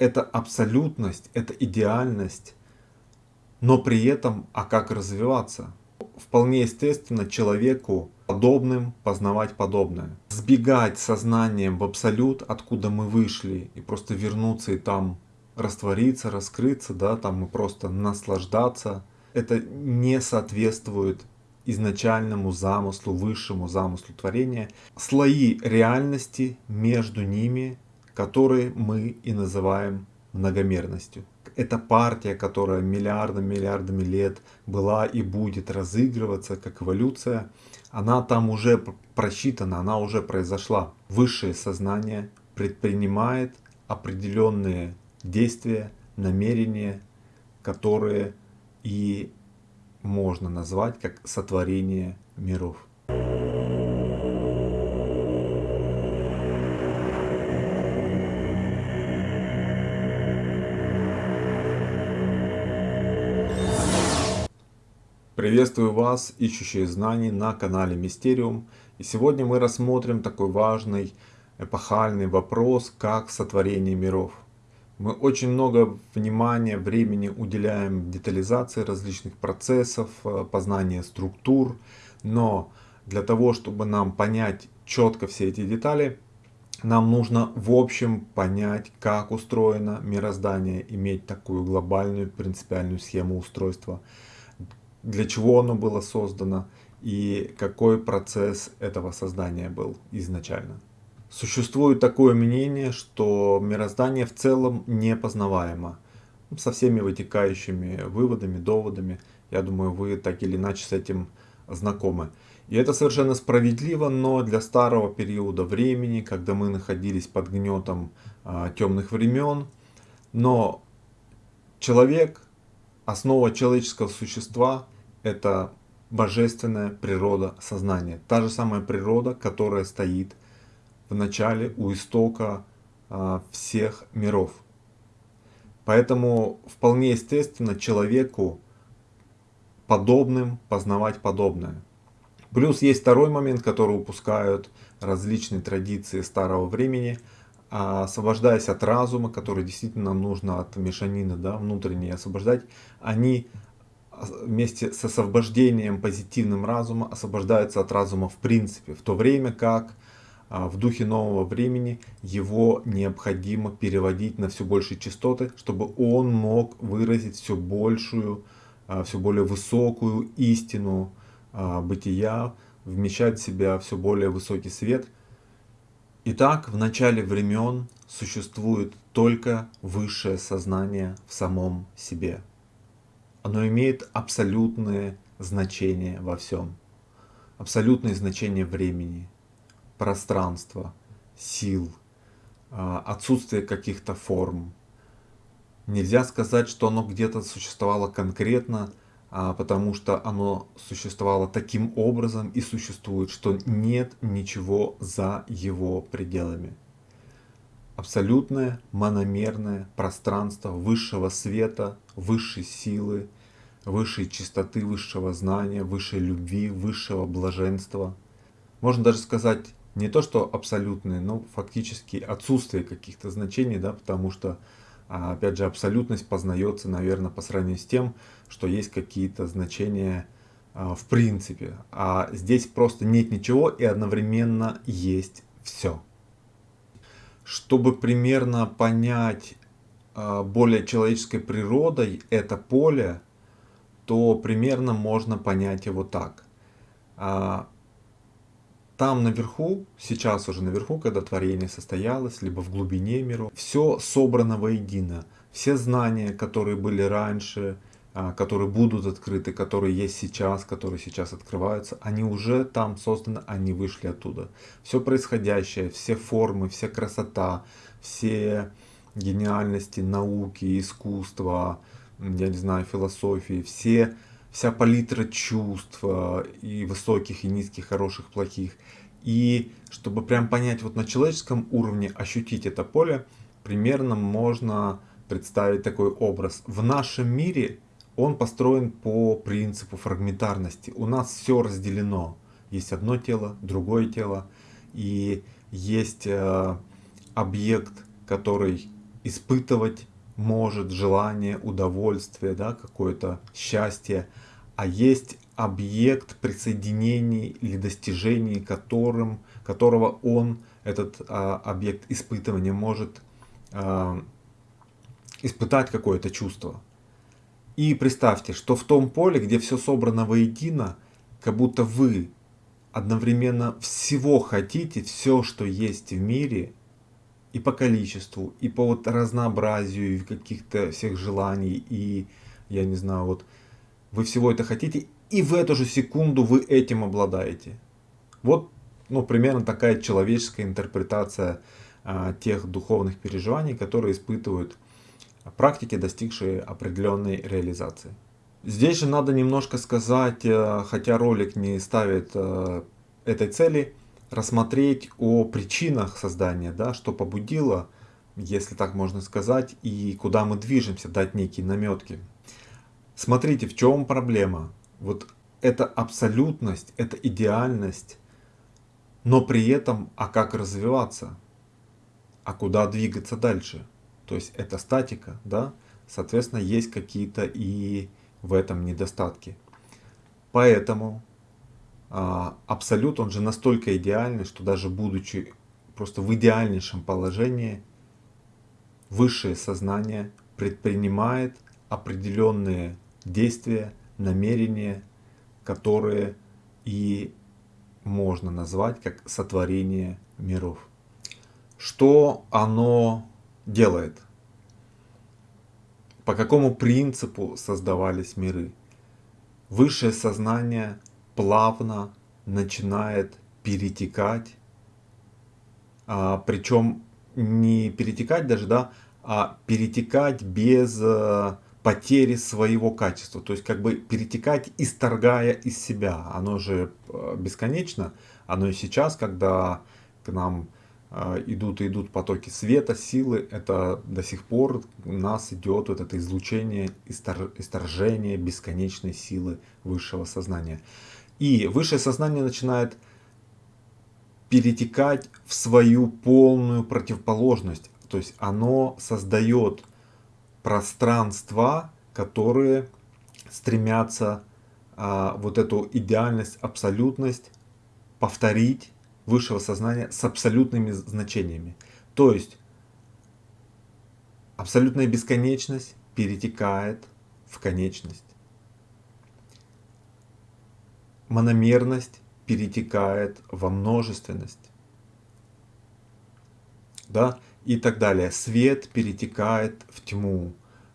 это абсолютность, это идеальность, но при этом, а как развиваться? Вполне естественно человеку подобным познавать подобное. Сбегать сознанием в абсолют, откуда мы вышли, и просто вернуться и там раствориться, раскрыться, да, там и просто наслаждаться, это не соответствует изначальному замыслу, высшему замыслу творения. Слои реальности между ними, которые мы и называем многомерностью. Это партия, которая миллиардами, миллиардами лет была и будет разыгрываться как эволюция, она там уже просчитана, она уже произошла. Высшее сознание предпринимает определенные действия, намерения, которые и можно назвать как сотворение миров. Приветствую вас, ищущие знаний на канале Мистериум. И сегодня мы рассмотрим такой важный эпохальный вопрос, как сотворение миров. Мы очень много внимания, времени уделяем детализации различных процессов, э, познания структур, но для того, чтобы нам понять четко все эти детали, нам нужно в общем понять, как устроено мироздание, иметь такую глобальную принципиальную схему устройства, для чего оно было создано и какой процесс этого создания был изначально. Существует такое мнение, что мироздание в целом непознаваемо. Ну, со всеми вытекающими выводами, доводами. Я думаю, вы так или иначе с этим знакомы. И это совершенно справедливо, но для старого периода времени, когда мы находились под гнетом а, темных времен, но человек, основа человеческого существа, это божественная природа сознания. Та же самая природа, которая стоит в начале, у истока а, всех миров. Поэтому вполне естественно человеку подобным познавать подобное. Плюс есть второй момент, который упускают различные традиции старого времени, освобождаясь от разума, который действительно нужно от мешанины да, внутренней освобождать, они вместе с освобождением позитивным разума освобождаются от разума в принципе, в то время как а, в духе нового времени его необходимо переводить на все большие частоты, чтобы он мог выразить все большую, а, все более высокую истину а, бытия, вмещать в себя все более высокий свет. Итак, в начале времен существует только высшее сознание в самом себе. Оно имеет абсолютное значение во всем, абсолютное значение времени, пространства, сил, а, отсутствие каких-то форм. Нельзя сказать, что оно где-то существовало конкретно, потому что оно существовало таким образом и существует, что нет ничего за его пределами. Абсолютное мономерное пространство высшего света, высшей силы, высшей чистоты, высшего знания, высшей любви, высшего блаженства. Можно даже сказать не то что абсолютные, но фактически отсутствие каких-то значений, да, потому что, а, опять же, абсолютность познается, наверное, по сравнению с тем, что есть какие-то значения а, в принципе. А здесь просто нет ничего и одновременно есть все. Чтобы примерно понять а, более человеческой природой это поле, то примерно можно понять его так там наверху, сейчас уже наверху, когда творение состоялось, либо в глубине миров, все собрано воедино. Все знания, которые были раньше, а, которые будут открыты, которые есть сейчас, которые сейчас открываются, они уже там созданы, они вышли оттуда. Все происходящее, все формы, вся красота, все гениальности науки, искусства, я не знаю, философии, все вся палитра чувств и высоких, и низких, хороших, плохих. И чтобы прям понять вот на человеческом уровне, ощутить это поле, примерно можно представить такой образ. В нашем мире он построен по принципу фрагментарности. У нас все разделено. Есть одно тело, другое тело. И есть э, объект, который испытывать может желание, удовольствие, да, какое-то счастье, а есть объект присоединений или достижений, которым, которого он, этот а, объект испытывания, может а, испытать какое-то чувство. И представьте, что в том поле, где все собрано воедино, как будто вы одновременно всего хотите, все, что есть в мире, и по количеству, и по вот разнообразию каких-то всех желаний, и я не знаю, вот вы всего это хотите, и в эту же секунду вы этим обладаете. Вот, ну, примерно такая человеческая интерпретация а, тех духовных переживаний, которые испытывают практики, достигшие определенной реализации. Здесь же надо немножко сказать, э, хотя ролик не ставит э, этой цели, рассмотреть о причинах создания, да, что побудило, если так можно сказать, и куда мы движемся, дать некие наметки. Смотрите, в чем проблема. Вот это абсолютность, это идеальность, но при этом, а как развиваться? А куда двигаться дальше? То есть это статика, да? Соответственно, есть какие-то и в этом недостатки. Поэтому абсолют, он же настолько идеальный, что даже будучи просто в идеальнейшем положении, высшее сознание предпринимает определенные действия, намерения, которые и можно назвать как сотворение миров. Что оно делает? По какому принципу создавались миры? Высшее сознание плавно начинает перетекать, а, причем не перетекать даже, да, а перетекать без а, потери своего качества, то есть как бы перетекать, исторгая из себя. Оно же а, бесконечно, оно и сейчас, когда к нам а, идут и идут потоки света, силы, это до сих пор у нас идет вот это излучение, исторжение бесконечной силы высшего сознания. И высшее сознание начинает перетекать в свою полную противоположность. То есть оно создает пространства, которые стремятся а, вот эту идеальность, абсолютность повторить высшего сознания с абсолютными значениями. То есть абсолютная бесконечность перетекает в конечность мономерность перетекает во множественность. Да? И так далее. Свет перетекает в тьму.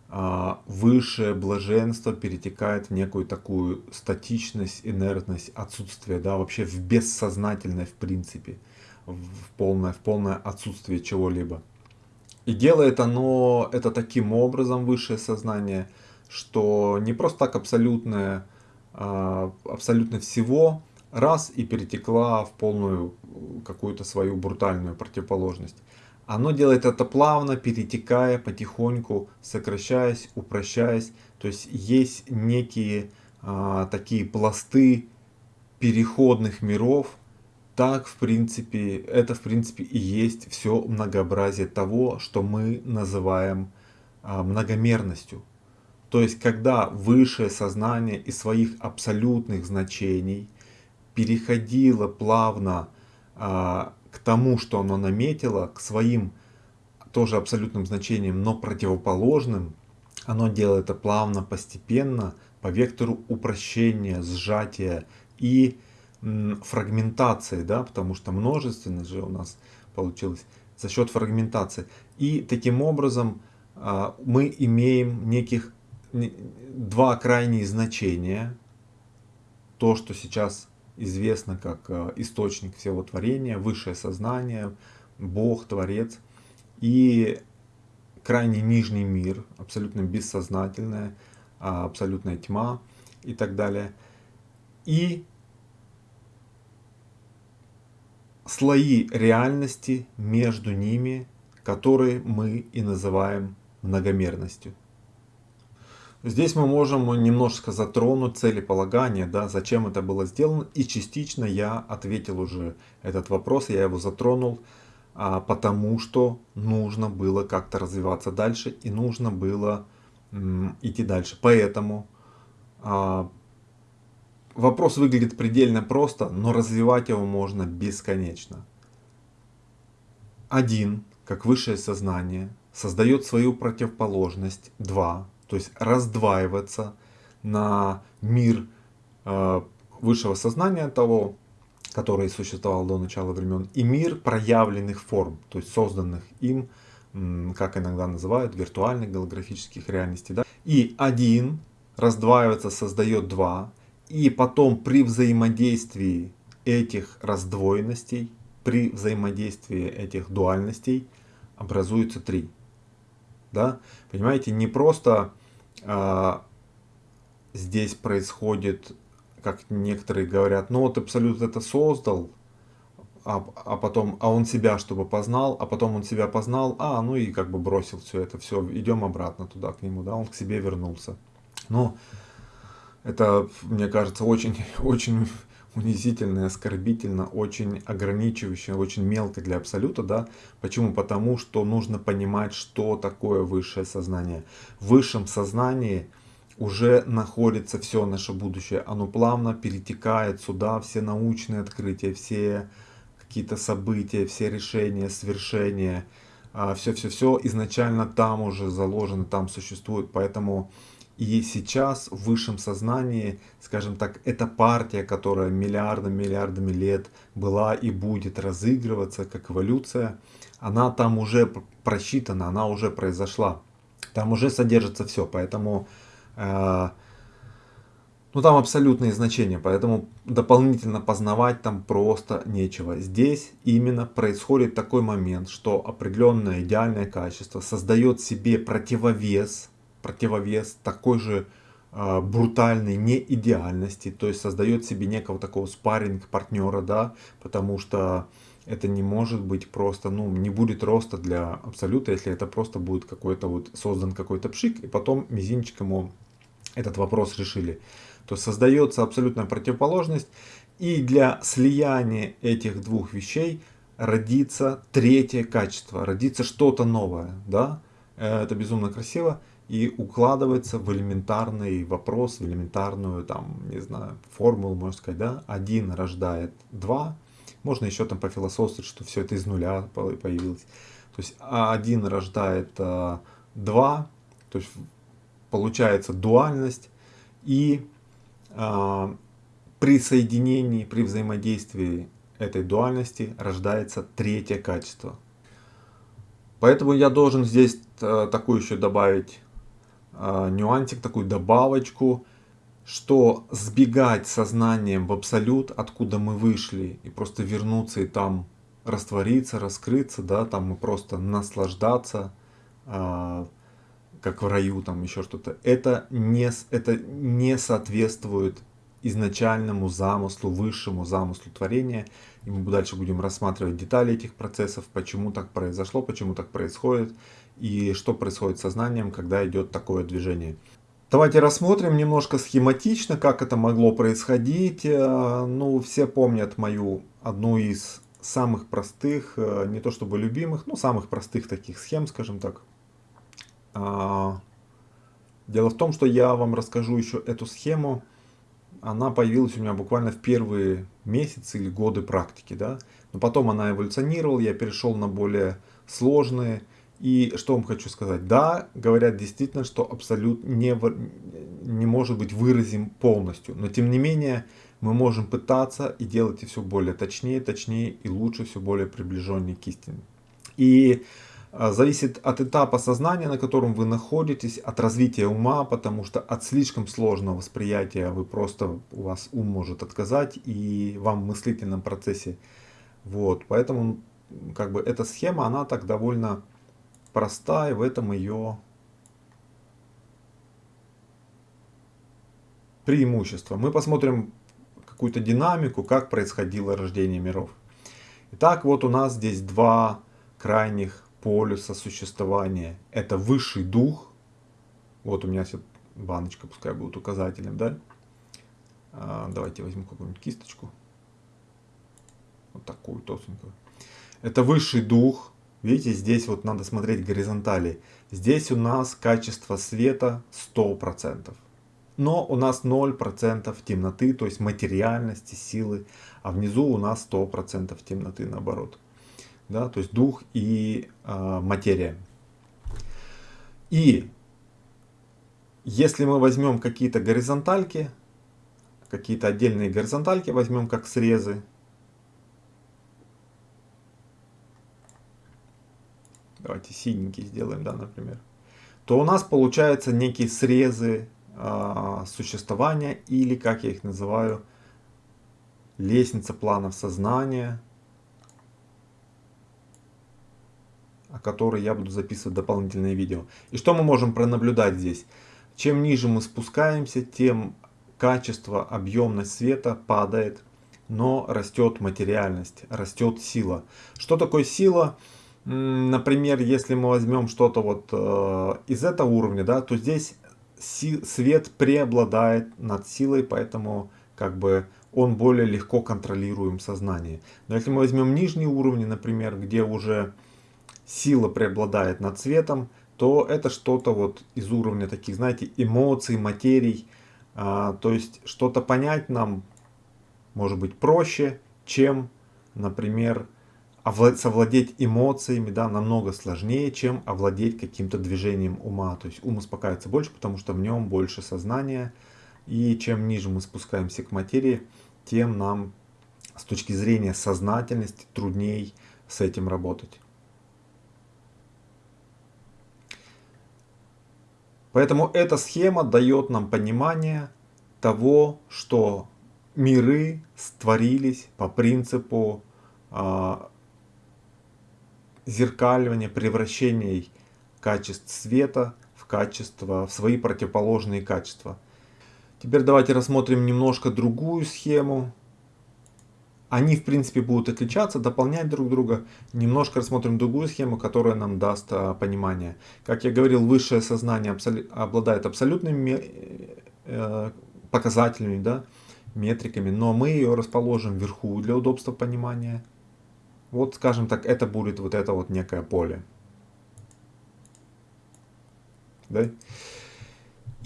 А, высшее блаженство перетекает в некую такую статичность, инертность, отсутствие, да, вообще в бессознательное в принципе, в полное, в полное отсутствие чего-либо. И делает оно это таким образом, высшее сознание, что не просто так абсолютное абсолютно всего раз и перетекла в полную какую-то свою брутальную противоположность. Оно делает это плавно, перетекая потихоньку, сокращаясь, упрощаясь. То есть есть некие а, такие пласты переходных миров. Так, в принципе, это в принципе и есть все многообразие того, что мы называем а, многомерностью. То есть, когда высшее сознание из своих абсолютных значений переходило плавно а, к тому, что оно наметило, к своим тоже абсолютным значениям, но противоположным, оно делает это плавно, постепенно, по вектору упрощения, сжатия и фрагментации, да, потому что множественность же у нас получилось за счет фрагментации. И таким образом а, мы имеем неких два крайние значения. То, что сейчас известно как э, источник всего творения, высшее сознание, Бог, Творец. И крайне нижний мир, абсолютно бессознательная, а, абсолютная тьма и так далее. И слои реальности между ними, которые мы и называем многомерностью. Здесь мы можем немножко затронуть целеполагание, да, зачем это было сделано. И частично я ответил уже этот вопрос, я его затронул. а, потому что нужно было как-то развиваться дальше и нужно было идти дальше. Поэтому а, вопрос выглядит предельно просто, но развивать его можно бесконечно. Один, как высшее сознание, создает свою противоположность, два, то есть раздваивается на мир э, высшего сознания того, который существовал до начала времен, и мир проявленных форм, то есть созданных им, как иногда называют, виртуальных голографических реальностей. Да? И один раздваивается, создает два, и потом при взаимодействии этих раздвоенностей, при взаимодействии этих дуальностей образуется три. Да? Понимаете, не просто а, здесь происходит, как некоторые говорят, ну вот Абсолют это создал, а, а потом, а он себя чтобы познал, а потом он себя познал, а, ну и как бы бросил все это, все, идем обратно туда к нему, да, он к себе вернулся. Ну, это, мне кажется, очень, очень унизительно, оскорбительно, очень ограничивающе, очень мелко для абсолюта, да. Почему? Потому что нужно понимать, что такое высшее сознание. В высшем сознании уже находится все наше будущее. Оно плавно перетекает сюда, все научные открытия, все какие-то события, все решения, свершения, все-все-все а, изначально там уже заложено, там существует. Поэтому и сейчас в высшем сознании, скажем так, эта партия, которая миллиардами, миллиардами лет была и будет разыгрываться как эволюция, она там уже просчитана, она уже произошла. Там уже содержится все, поэтому э, ну там абсолютные значения, поэтому дополнительно познавать там просто нечего. Здесь именно происходит такой момент, что определенное идеальное качество создает себе противовес противовес такой же э, брутальной неидеальности, то есть создает себе некого такого спарринг партнера, да, потому что это не может быть просто, ну, не будет роста для абсолюта, если это просто будет какой-то вот создан какой-то пшик, и потом мизинчиком этот вопрос решили. То создается абсолютная противоположность, и для слияния этих двух вещей родится третье качество, родится что-то новое, да, э, это безумно красиво, и укладывается в элементарный вопрос, в элементарную, там, не знаю, формулу, можно сказать, да, один рождает два, можно еще там пофилософствовать, что все это из нуля появилось. То есть один рождает а, два, то есть получается дуальность, и а, при соединении, при взаимодействии этой дуальности рождается третье качество. Поэтому я должен здесь а, такую еще добавить э, нюансик, такую добавочку, что сбегать сознанием в абсолют, откуда мы вышли, и просто вернуться и там раствориться, раскрыться, да, там мы просто наслаждаться, э, как в раю, там еще что-то, это не, это не соответствует изначальному замыслу, высшему замыслу творения. И мы дальше будем рассматривать детали этих процессов, почему так произошло, почему так происходит и что происходит с сознанием, когда идет такое движение. Давайте рассмотрим немножко схематично, как это могло происходить. Э, ну, все помнят мою одну из самых простых, э, не то чтобы любимых, но самых простых таких схем, скажем так. А, дело в том, что я вам расскажу еще эту схему. Она появилась у меня буквально в первые месяцы или годы практики. Да? Но потом она эволюционировала, я перешел на более сложные и что вам хочу сказать? Да, говорят действительно, что абсолют не, не может быть выразим полностью. Но тем не менее, мы можем пытаться и делать все более точнее, точнее и лучше, все более приближеннее к истине. И а, зависит от этапа сознания, на котором вы находитесь, от развития ума, потому что от слишком сложного восприятия вы просто, у вас ум может отказать и вам в мыслительном процессе. Вот, поэтому как бы эта схема, она так довольно проста, и в этом ее преимущество. Мы посмотрим какую-то динамику, как происходило рождение миров. Итак, вот у нас здесь два крайних полюса существования. Это высший дух. Вот у меня баночка, пускай будет указателем, да? А, давайте возьму какую-нибудь кисточку. Вот такую толстенькую. Это высший дух. Видите, здесь вот надо смотреть горизонтали. Здесь у нас качество света 100%. Но у нас 0% темноты, то есть материальности, силы. А внизу у нас 100% темноты наоборот. Да, то есть дух и э, материя. И если мы возьмем какие-то горизонтальки, какие-то отдельные горизонтальки возьмем как срезы, давайте синенький сделаем, да, например, то у нас получаются некие срезы э, существования или, как я их называю, лестница планов сознания, о которой я буду записывать дополнительные видео. И что мы можем пронаблюдать здесь? Чем ниже мы спускаемся, тем качество, объемность света падает, но растет материальность, растет сила. Что такое сила? Например, если мы возьмем что-то вот э, из этого уровня, да, то здесь си свет преобладает над силой, поэтому как бы он более легко контролируем сознание. Но если мы возьмем нижние уровни, например, где уже сила преобладает над светом, то это что-то вот из уровня таких, знаете, эмоций, материй. А, то есть что-то понять нам может быть проще, чем, например, совладеть эмоциями, да, намного сложнее, чем овладеть каким-то движением ума. То есть ум успокаивается больше, потому что в нем больше сознания. И чем ниже мы спускаемся к материи, тем нам с точки зрения сознательности трудней с этим работать. Поэтому эта схема дает нам понимание того, что миры створились по принципу э, зеркаливания, превращения качеств света в качество, в свои противоположные качества. Теперь давайте рассмотрим немножко другую схему. Они, в принципе, будут отличаться, дополнять друг друга. Немножко рассмотрим другую схему, которая нам даст а, понимание. Как я говорил, высшее сознание абсол обладает абсолютными э, показателями, да, метриками, но мы ее расположим вверху для удобства понимания. Вот, скажем так, это будет вот это вот некое поле. Да?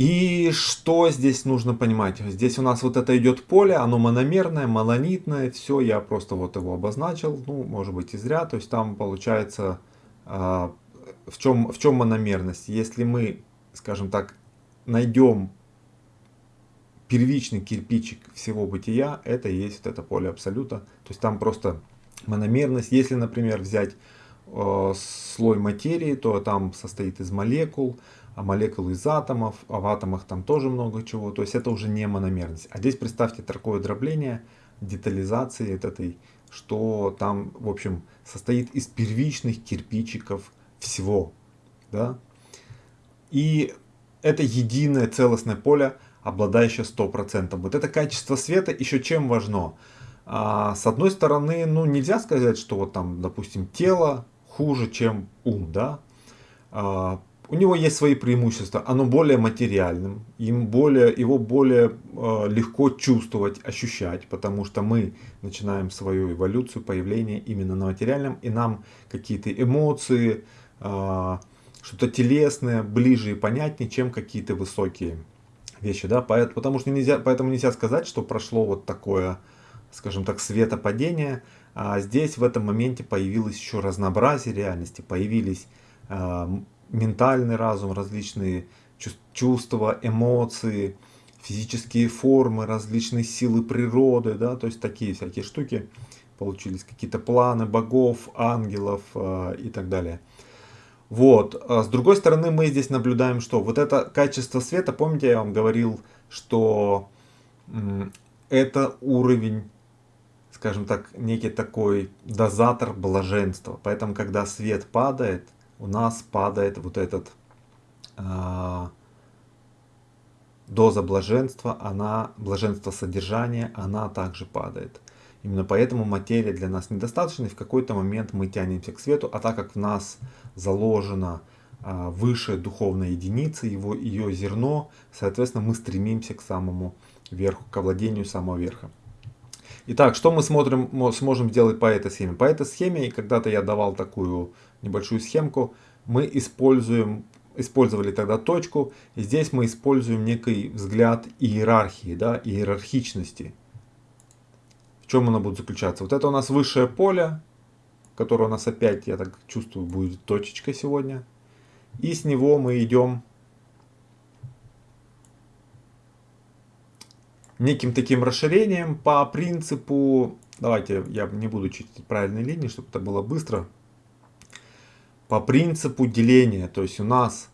И что здесь нужно понимать? Здесь у нас вот это идет поле, оно мономерное, монолитное, все, я просто вот его обозначил, ну, может быть и зря, то есть там получается, э, в, чем, в чем мономерность? Если мы, скажем так, найдем первичный кирпичик всего бытия, это и есть вот это поле абсолюта, то есть там просто мономерность. Если, например, взять э, слой материи, то там состоит из молекул, а молекулы из атомов, а в атомах там тоже много чего. То есть это уже не мономерность. А здесь представьте такое дробление, детализации этой, что там, в общем, состоит из первичных кирпичиков всего. Да? И это единое целостное поле, обладающее 100%. Вот это качество света еще чем важно? А, с одной стороны, ну нельзя сказать, что вот там, допустим, тело хуже, чем ум, да? А, у него есть свои преимущества, оно более материальным, им более, его более э, легко чувствовать, ощущать, потому что мы начинаем свою эволюцию, появление именно на материальном, и нам какие-то эмоции, э, что-то телесное ближе и понятнее, чем какие-то высокие вещи, да, поэтому, потому что нельзя, поэтому нельзя сказать, что прошло вот такое, скажем так, светопадение, а здесь в этом моменте появилось еще разнообразие реальности, появились э, ментальный разум, различные чувства, эмоции, физические формы, различные силы природы, да, то есть такие всякие штуки получились, какие-то планы богов, ангелов э, и так далее. Вот, а с другой стороны мы здесь наблюдаем, что вот это качество света, помните я вам говорил, что это уровень, скажем так, некий такой дозатор блаженства, поэтому когда свет падает, у нас падает вот этот э, доза блаженства, она, блаженство содержания, она также падает. Именно поэтому материя для нас недостаточна, и в какой-то момент мы тянемся к свету, а так как в нас заложена э, высшая духовная единица, его, ее зерно, соответственно, мы стремимся к самому верху, к овладению самого верха. Итак, что мы смотрим, сможем сделать по этой схеме? По этой схеме, когда-то я давал такую небольшую схемку, мы используем, использовали тогда точку, и здесь мы используем некий взгляд иерархии, да, иерархичности. В чем она будет заключаться? Вот это у нас высшее поле, которое у нас опять, я так чувствую, будет точечка сегодня. И с него мы идем неким таким расширением по принципу, давайте я не буду чистить правильные линии, чтобы это было быстро, по принципу деления, то есть у нас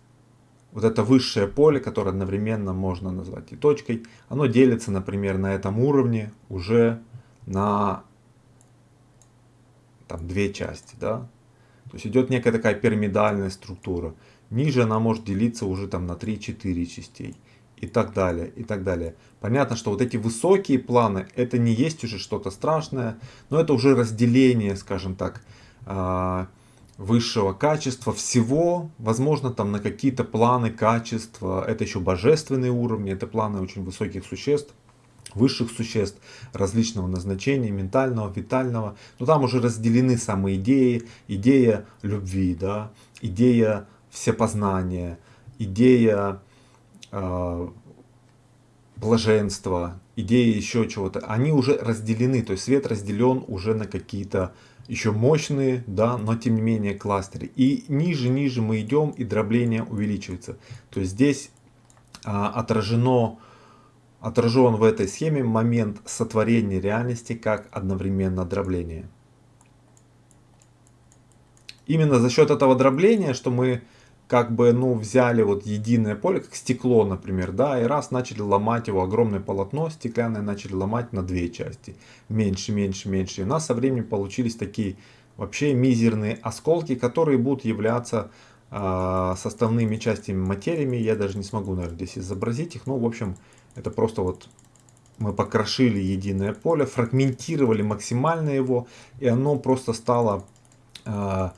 вот это высшее поле, которое одновременно можно назвать и точкой, оно делится, например, на этом уровне уже на там, две части, да, то есть идет некая такая пирамидальная структура. Ниже она может делиться уже там на 3-4 частей и так далее, и так далее. Понятно, что вот эти высокие планы, это не есть уже что-то страшное, но это уже разделение, скажем так, а, высшего качества всего, возможно, там на какие-то планы качества, это еще божественные уровни, это планы очень высоких существ, высших существ различного назначения, ментального, витального, но там уже разделены самые идеи, идея любви, да, идея всепознания, идея блаженства, идеи еще чего-то, они уже разделены, то есть свет разделен уже на какие-то еще мощные, да, но тем не менее кластеры. И ниже, ниже мы идем, и дробление увеличивается. То есть здесь а, отражено, отражен в этой схеме момент сотворения реальности как одновременно дробление. Именно за счет этого дробления, что мы как бы, ну, взяли вот единое поле, как стекло, например, да, и раз начали ломать его, огромное полотно стеклянное начали ломать на две части, меньше, меньше, меньше. И у нас со временем получились такие вообще мизерные осколки, которые будут являться э, составными частями материями. Я даже не смогу, наверное, здесь изобразить их, ну, в общем, это просто вот мы покрошили единое поле, фрагментировали максимально его, и оно просто стало... Э,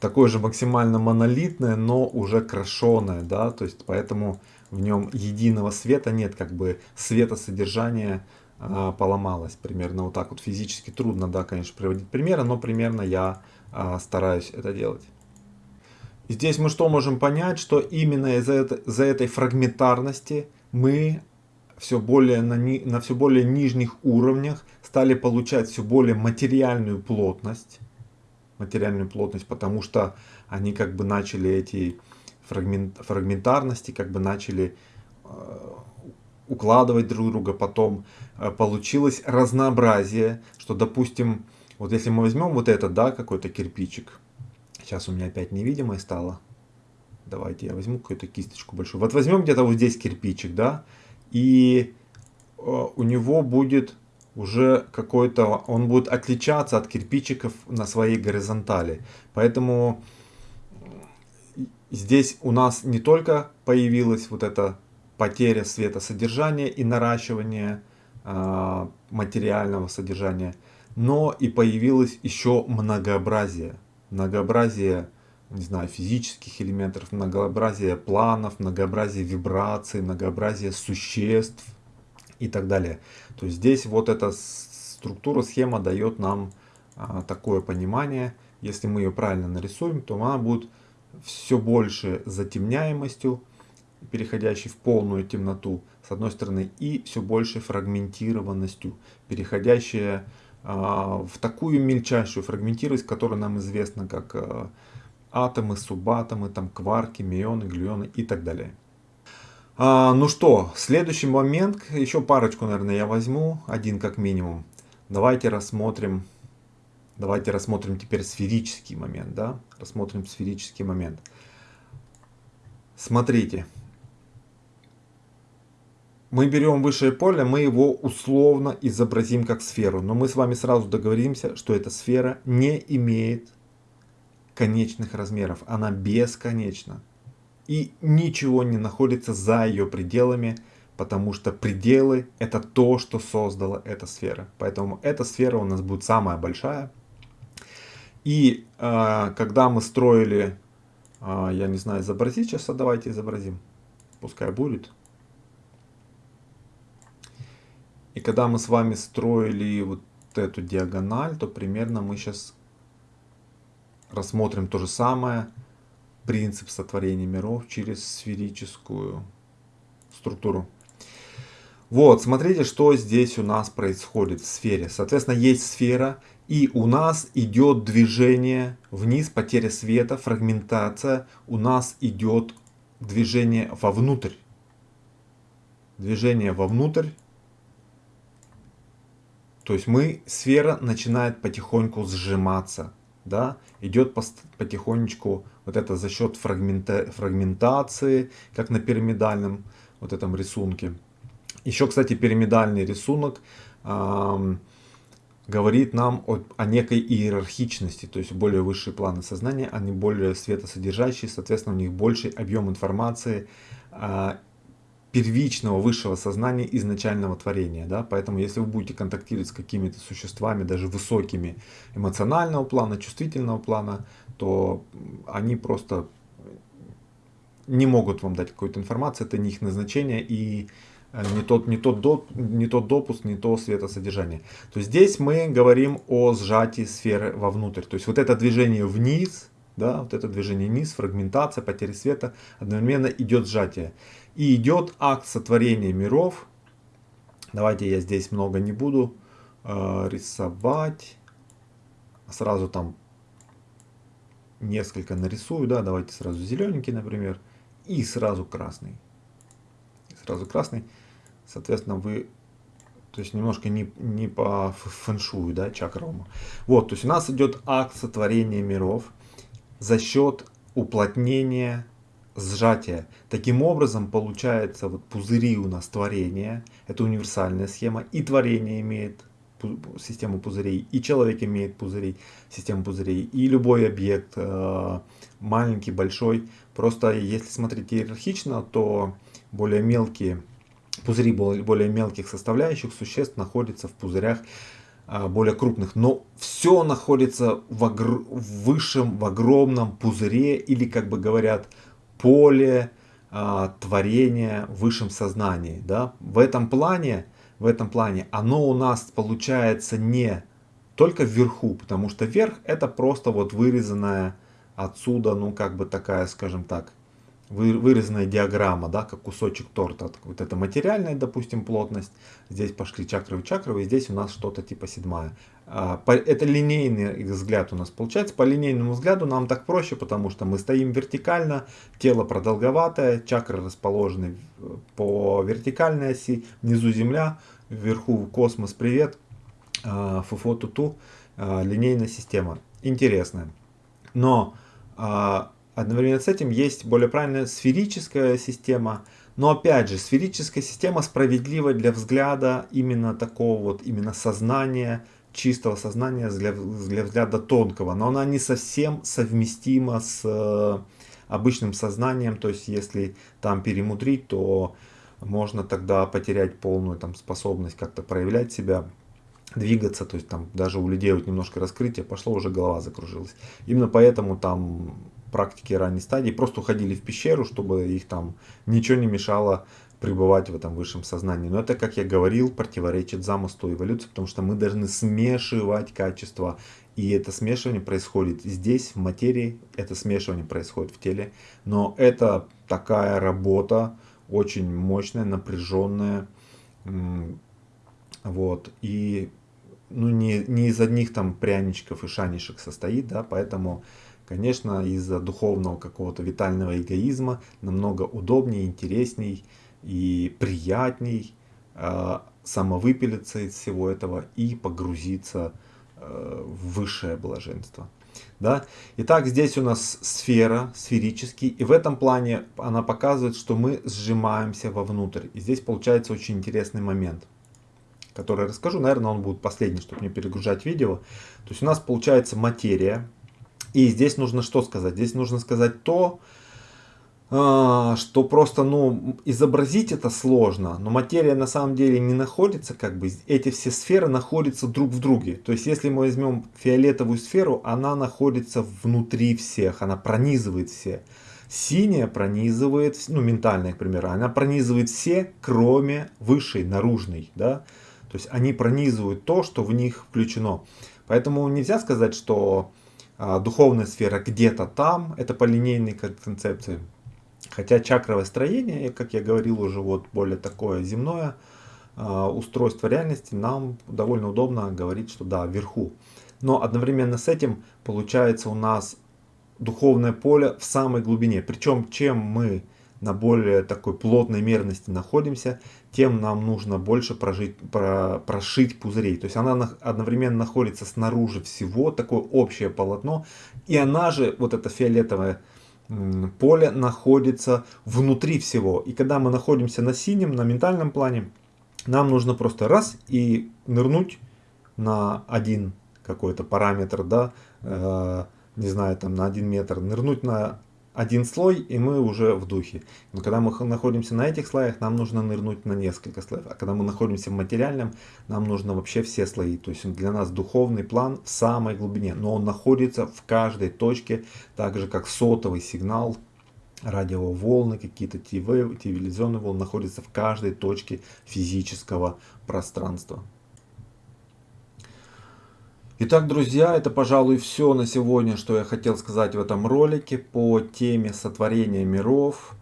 такое же максимально монолитное, но уже крашеное, да, то есть поэтому в нем единого света нет, как бы света содержания а, поломалось примерно вот так вот физически трудно, да, конечно, приводить примеры, но примерно я а, стараюсь это делать. Здесь мы что можем понять, что именно из-за этой, из этой фрагментарности мы все более на, ни, на все более нижних уровнях стали получать все более материальную плотность, материальную плотность, потому что они как бы начали эти фрагмент, фрагментарности, как бы начали э, укладывать друг друга, потом э, получилось разнообразие, что допустим, вот если мы возьмем вот этот, да, какой-то кирпичик, сейчас у меня опять невидимое стало, давайте я возьму какую-то кисточку большую, вот возьмем где-то вот здесь кирпичик, да, и э, у него будет уже какой-то, он будет отличаться от кирпичиков на своей горизонтали. Поэтому здесь у нас не только появилась вот эта потеря светосодержания и наращивание э, материального содержания, но и появилось еще многообразие. Многообразие, не знаю, физических элементов, многообразие планов, многообразие вибраций, многообразие существ и так далее. То есть здесь вот эта структура, схема дает нам а, такое понимание. Если мы ее правильно нарисуем, то она будет все больше затемняемостью, переходящей в полную темноту, с одной стороны, и все больше фрагментированностью, переходящая а, в такую мельчайшую фрагментированность, которая нам известна как а, атомы, субатомы, там кварки, мионы, глюоны и так далее. А, ну что, следующий момент, еще парочку, наверное, я возьму, один как минимум. Давайте рассмотрим, давайте рассмотрим теперь сферический момент, да, рассмотрим сферический момент. Смотрите, мы берем высшее поле, мы его условно изобразим как сферу, но мы с вами сразу договоримся, что эта сфера не имеет конечных размеров, она бесконечна и ничего не находится за ее пределами, потому что пределы это то, что создала эта сфера. Поэтому эта сфера у нас будет самая большая. И э, когда мы строили, э, я не знаю, изобразить сейчас, а давайте изобразим, пускай будет. И когда мы с вами строили вот эту диагональ, то примерно мы сейчас рассмотрим то же самое, принцип сотворения миров через сферическую структуру. Вот, смотрите, что здесь у нас происходит в сфере. Соответственно, есть сфера, и у нас идет движение вниз, потеря света, фрагментация. У нас идет движение вовнутрь. Движение вовнутрь. То есть мы, сфера начинает потихоньку сжиматься. Да? Идет потихонечку вот это за счет фрагмента, фрагментации, как на пирамидальном вот этом рисунке. Еще, кстати, пирамидальный рисунок эм, говорит нам о, о некой иерархичности, то есть более высшие планы сознания, они более светосодержащие, соответственно, у них больший объем информации э, первичного высшего сознания изначального творения. Да? Поэтому, если вы будете контактировать с какими-то существами, даже высокими эмоционального плана, чувствительного плана, то они просто не могут вам дать какую-то информацию, это не их назначение, и Э, не тот, не, тот доп, не тот допуск, не то светосодержание. То есть здесь мы говорим о сжатии сферы вовнутрь. То есть вот это движение вниз, да, вот это движение вниз, фрагментация, потеря света, одновременно идет сжатие. И идет акт сотворения миров. Давайте я здесь много не буду э, рисовать. Сразу там несколько нарисую, да, давайте сразу зелененький, например, и сразу красный. Сразу красный. Соответственно, вы то есть немножко не, не по фэншую, да, чакровому. Вот, то есть у нас идет акт сотворения миров за счет уплотнения, сжатия. Таким образом, получается, вот пузыри у нас творения, это универсальная схема, и творение имеет систему пузырей, и человек имеет пузыри, систему пузырей, и любой объект, э, маленький, большой. Просто если смотреть иерархично, то более мелкие пузыри более мелких составляющих существ находятся в пузырях а, более крупных. Но все находится в, огр... в высшем, в огромном пузыре или, как бы говорят, поле а, творения в высшем сознании. Да? В этом плане, в этом плане оно у нас получается не только вверху, потому что верх это просто вот вырезанная отсюда, ну как бы такая, скажем так, вырезанная диаграмма, да, как кусочек торта. Вот это материальная, допустим, плотность. Здесь пошли чакры чакры, и здесь у нас что-то типа седьмая. А, это линейный взгляд у нас получается. По линейному взгляду нам так проще, потому что мы стоим вертикально, тело продолговатое, чакры расположены по вертикальной оси, внизу земля, вверху космос, привет, а, фуфо туту, а, линейная система. Интересная. Но Одновременно с этим есть более правильная сферическая система. Но опять же, сферическая система справедлива для взгляда именно такого вот, именно сознания, чистого сознания для, для взгляда тонкого. Но она не совсем совместима с э, обычным сознанием. То есть, если там перемудрить, то можно тогда потерять полную там, способность как-то проявлять себя двигаться, то есть там даже у людей вот немножко раскрытие пошло, уже голова закружилась. Именно поэтому там практики ранней стадии просто уходили в пещеру, чтобы их там ничего не мешало пребывать в этом высшем сознании. Но это, как я говорил, противоречит замыслу эволюции, потому что мы должны смешивать качества. И это смешивание происходит здесь, в материи, это смешивание происходит в теле. Но это такая работа, очень мощная, напряженная. Вот. И ну, не, не из одних там пряничков и шанишек состоит, да, поэтому Конечно, из-за духовного какого-то витального эгоизма намного удобнее, интересней и приятней э, самовыпилиться из всего этого и погрузиться э, в высшее блаженство. Да? Итак, здесь у нас сфера, сферический, и в этом плане она показывает, что мы сжимаемся вовнутрь. И здесь получается очень интересный момент, который я расскажу. Наверное, он будет последний, чтобы не перегружать видео. То есть у нас получается материя, и здесь нужно что сказать? Здесь нужно сказать то, а, что просто ну, изобразить это сложно, но материя на самом деле не находится, как бы эти все сферы находятся друг в друге. То есть если мы возьмем фиолетовую сферу, она находится внутри всех, она пронизывает все. Синяя пронизывает, ну ментальная, к примеру, она пронизывает все, кроме высшей, наружной. Да? То есть они пронизывают то, что в них включено. Поэтому нельзя сказать, что а, духовная сфера где-то там, это по линейной концепции. Хотя чакровое строение, как я говорил уже, вот более такое земное а, устройство реальности, нам довольно удобно говорить, что да, вверху. Но одновременно с этим получается у нас духовное поле в самой глубине. Причем чем мы на более такой плотной мерности находимся, тем нам нужно больше прожить, про, прошить пузырей. То есть она одновременно находится снаружи всего, такое общее полотно, и она же, вот это фиолетовое поле, находится внутри всего. И когда мы находимся на синем, на ментальном плане, нам нужно просто раз и нырнуть на один какой-то параметр, да, э, не знаю, там на один метр, нырнуть на один слой, и мы уже в духе. Но когда мы находимся на этих слоях, нам нужно нырнуть на несколько слоев. А когда мы находимся в материальном, нам нужно вообще все слои. То есть для нас духовный план в самой глубине, но он находится в каждой точке, так же как сотовый сигнал, радиоволны, какие-то телевизионные волны находятся в каждой точке физического пространства. Итак, друзья, это, пожалуй, все на сегодня, что я хотел сказать в этом ролике по теме сотворения миров.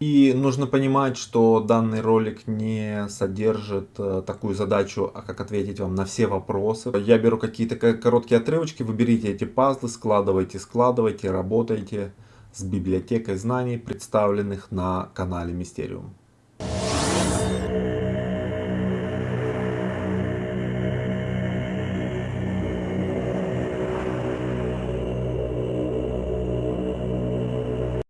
И нужно понимать, что данный ролик не содержит э, такую задачу, а как ответить вам на все вопросы. Я беру какие-то короткие отрывочки, вы берите эти пазлы, складывайте, складывайте, работайте с библиотекой знаний, представленных на канале Мистериум.